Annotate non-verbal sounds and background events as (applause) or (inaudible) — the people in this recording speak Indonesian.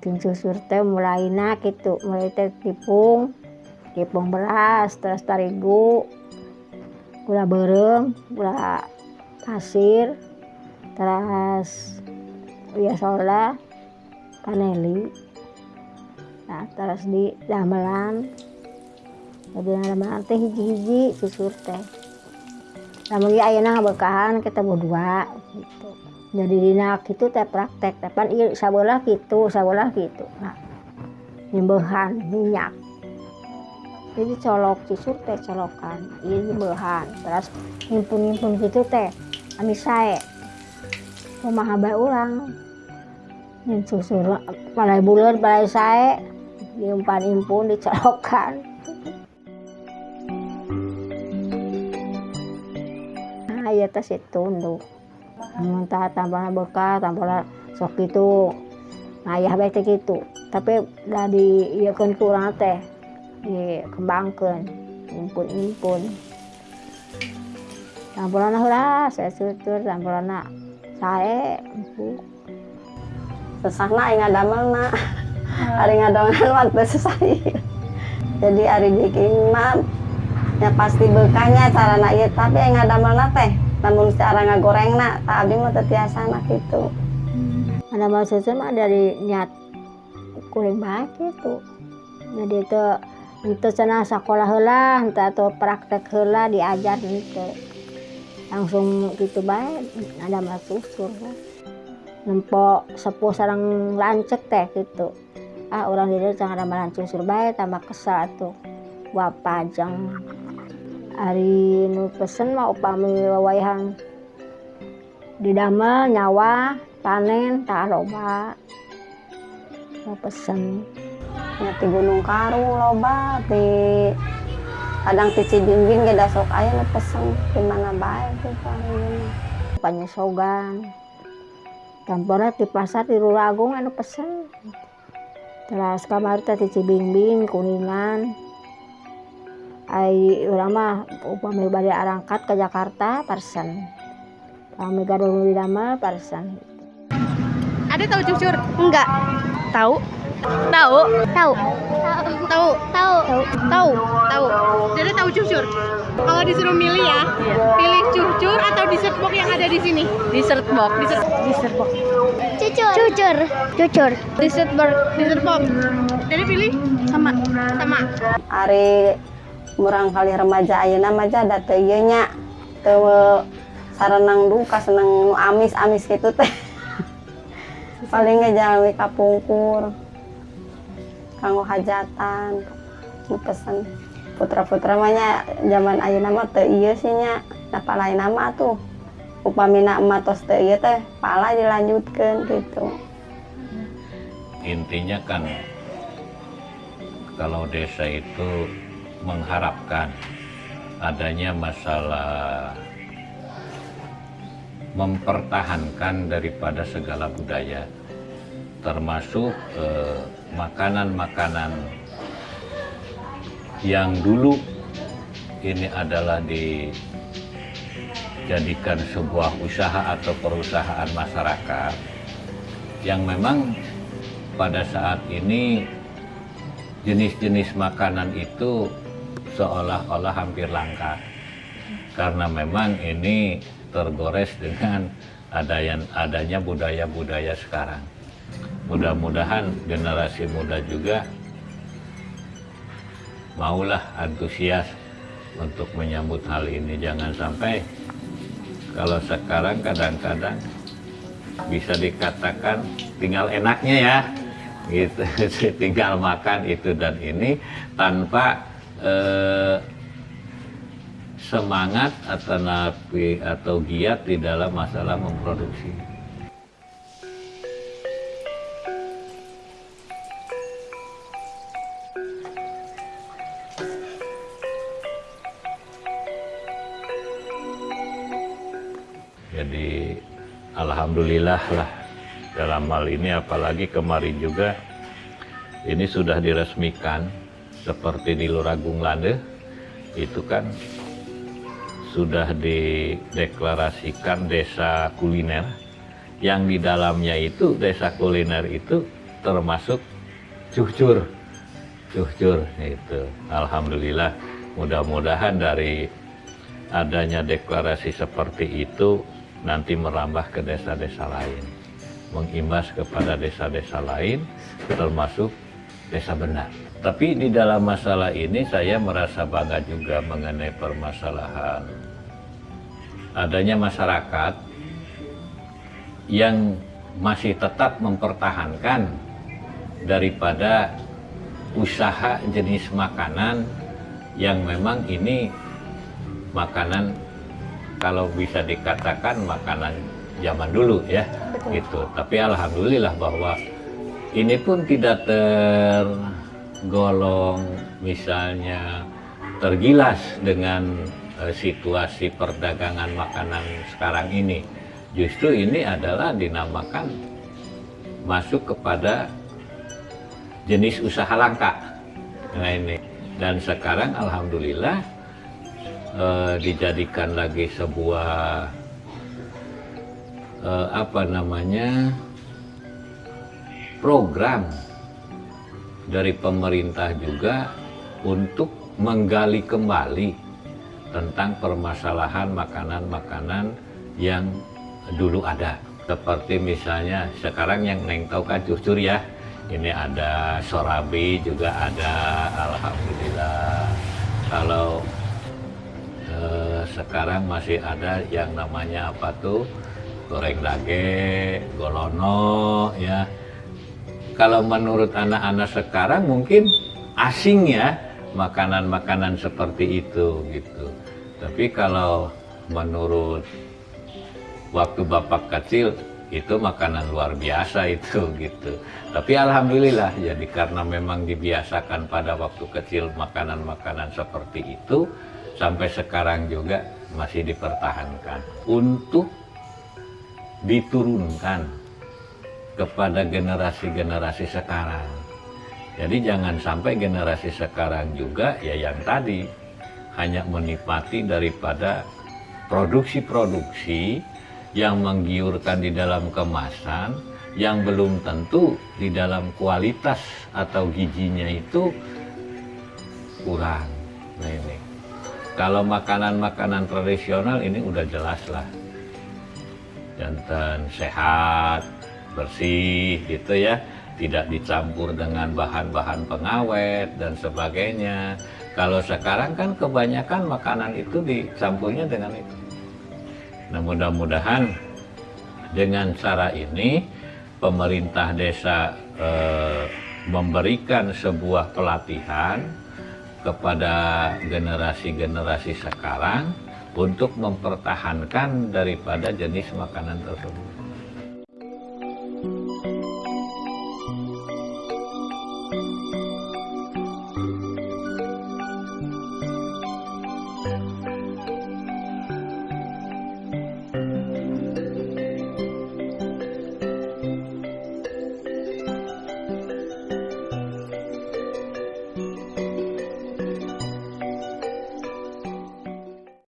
bikin susur teh mulai nak gitu mulai teh tipung tipung beras terus terigu gula berem gula pasir terus ya soda kaneli nah terus di damelan. Jadi damelan teh hiji-hiji susur teh. Namun ya ayeuna bekahan kita berdua gitu jadi dina itu teh praktek tepan iya sabolah gitu sabolah gitu nah nyembehan minyak. Jadi colok susur teh colokan iya nyembehan. Terus nyimpun-nyimpun gitu teh kami saya rumah bae orang yang susur balai bulan balai saya diumpan impun dicolokan. Nah iya teh tunduk muntah tambah bekal tambah sok gitu. Ayah baik teh gitu. Tapi udah di iya kan kurang teh dikembangkan impun-impun. Campurana lah saya sutur campurana saya sesahna aing ngadamel na hari ngadongan waktu sesai jadi hari bikin mah ya pasti bekanya cara na ieu tapi aing ngadamel na teh namun cara ngagoreng na tak abdi mah tetiasa na gitu. Ada maksudnya mah dari niat kuring baik gitu. Jadi itu itu sana sekolah heula entah atau praktek heula diajar gitu. Langsung gitu baik ada masusur nempok sepuh sarang lancek teh gitu. Ah orang dia jangan ada melancung baik tambah kesal tuh. Wapajang hari nu pesen mau upami wawayang didamel nyawa panen tak loba. Mau pesen. Ya di Gunung Karung loba di kadang di Cibingbing gak sok aya nu pesen. Di mana baik tuh paling panyesogan tampora di pasar di Ruragung anu pesen. Terus kamar tadi Cibingbing kuningan. Ai urang mah upami bade arangkat ke Jakarta parsen kami gaduh di damel parsen Ada tahu cucur? Enggak. Tahu? Tahu? Tahu. Tahu? Tahu. Tahu? Tahu. Jadi tahu cucur. Kalau disuruh milih ya, pilih cucur atau dessert box yang ada di sini? Dessert box. Dessert, dessert box. Cucur. Cucur. Cucur. Dessert box. Dessert box. Jadi pilih sama sama. hari murang kali remaja ayeuna mah ada teu ieu nya. Duka seneng amis-amis gitu teh. (laughs) Paling ngejalmi kapungkur kanggo hajatan. Nu pesen putra-putra mah nya zaman ayeuna mah teu ieu sih nya. Da palain nama tuh upamina emak tos teu teh pala dilanjutkeun gitu intinya kan kalau desa itu mengharapkan adanya masalah mempertahankan daripada segala budaya termasuk eh, makanan-makanan yang dulu ini adalah dijadikan sebuah usaha atau perusahaan masyarakat yang memang pada saat ini jenis-jenis makanan itu seolah-olah hampir langka karena memang ini tergores dengan adanya adanya budaya-budaya sekarang. Mudah-mudahan generasi muda juga maulah antusias untuk menyambut hal ini. Jangan sampai kalau sekarang kadang-kadang bisa dikatakan tinggal enaknya ya gitu (laughs) tinggal makan itu dan ini tanpa eh, semangat atau napi atau giat di dalam masalah memproduksi. Jadi alhamdulillah lah dalam hal ini apalagi kemarin juga ini sudah diresmikan seperti di Luragung Lande itu kan sudah dideklarasikan desa kuliner. Yang di dalamnya itu desa kuliner itu termasuk cucur cucur itu alhamdulillah mudah-mudahan dari adanya deklarasi seperti itu nanti merambah ke desa-desa lain. Mengimbas kepada desa-desa lain termasuk desa benar. Tapi di dalam masalah ini saya merasa bangga juga mengenai permasalahan adanya masyarakat yang masih tetap mempertahankan daripada usaha jenis makanan yang memang ini makanan kalau bisa dikatakan makanan zaman dulu ya gitu. Tapi alhamdulillah bahwa ini pun tidak tergolong misalnya tergilas dengan eh, situasi perdagangan makanan sekarang ini. Justru ini adalah dinamakan masuk kepada jenis usaha langka. Nah ini. Dan sekarang alhamdulillah eh, dijadikan lagi sebuah eh, apa namanya program dari pemerintah juga untuk menggali kembali tentang permasalahan makanan-makanan yang dulu ada. Seperti misalnya sekarang yang Neng tahu kan cucur ya. Ini ada sorabi juga ada, alhamdulillah. Kalau eh, sekarang masih ada yang namanya apa tuh goreng dage, golono ya. Kalau menurut anak-anak sekarang mungkin asing ya makanan-makanan seperti itu gitu. Tapi kalau menurut waktu bapak kecil itu makanan luar biasa itu (laughs) gitu. Tapi alhamdulillah jadi karena memang dibiasakan pada waktu kecil makanan-makanan seperti itu sampai sekarang juga masih dipertahankan untuk diturunkan kepada generasi-generasi sekarang. Jadi jangan sampai generasi sekarang juga ya yang tadi hanya menikmati daripada produksi-produksi yang menggiurkan di dalam kemasan yang belum tentu di dalam kualitas atau gizinya itu kurang. Nah ini. Kalau makanan-makanan tradisional ini udah jelas lah. Jantan sehat, bersih gitu ya. Tidak dicampur dengan bahan-bahan pengawet dan sebagainya. Kalau sekarang kan kebanyakan makanan itu dicampurnya dengan itu. Nah mudah-mudahan dengan cara ini pemerintah desa eh, memberikan sebuah pelatihan kepada generasi-generasi sekarang untuk mempertahankan daripada jenis makanan tersebut.